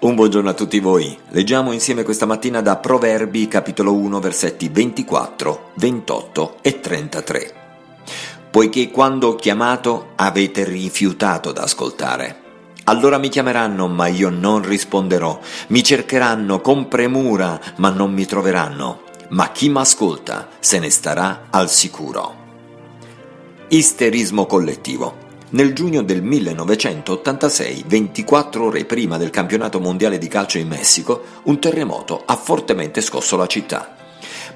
Un buongiorno a tutti voi. Leggiamo insieme questa mattina da Proverbi capitolo 1 versetti 24, 28 e 33. Poiché quando ho chiamato avete rifiutato d'ascoltare. Allora mi chiameranno, ma io non risponderò. Mi cercheranno con premura, ma non mi troveranno. Ma chi m'ascolta se ne starà al sicuro. Isterismo collettivo. Nel giugno del 1986, 24 ore prima del campionato mondiale di calcio in Messico, un terremoto ha fortemente scosso la città.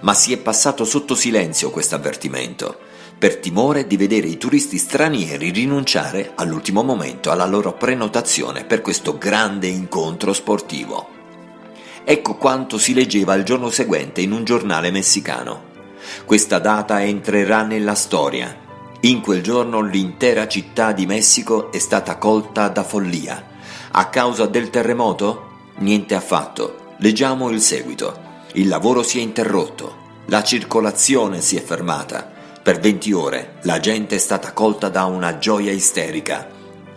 Ma si è passato sotto silenzio questo avvertimento, per timore di vedere i turisti stranieri rinunciare all'ultimo momento alla loro prenotazione per questo grande incontro sportivo. Ecco quanto si leggeva il giorno seguente in un giornale messicano. Questa data entrerà nella storia in quel giorno l'intera città di Messico è stata colta da follia. A causa del terremoto? Niente affatto. Leggiamo il seguito. Il lavoro si è interrotto, la circolazione si è fermata. Per 20 ore la gente è stata colta da una gioia isterica.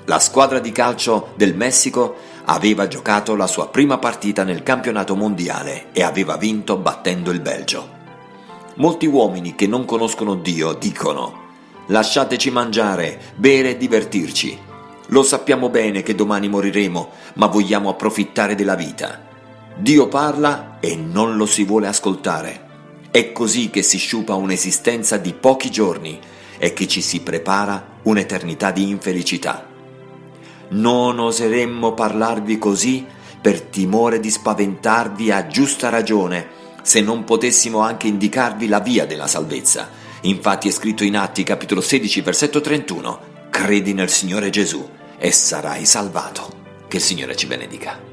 La squadra di calcio del Messico aveva giocato la sua prima partita nel campionato mondiale e aveva vinto battendo il Belgio. Molti uomini che non conoscono Dio dicono Lasciateci mangiare, bere e divertirci. Lo sappiamo bene che domani moriremo, ma vogliamo approfittare della vita. Dio parla e non lo si vuole ascoltare. È così che si sciupa un'esistenza di pochi giorni e che ci si prepara un'eternità di infelicità. Non oseremmo parlarvi così per timore di spaventarvi a giusta ragione, se non potessimo anche indicarvi la via della salvezza Infatti è scritto in Atti capitolo 16 versetto 31, credi nel Signore Gesù e sarai salvato. Che il Signore ci benedica.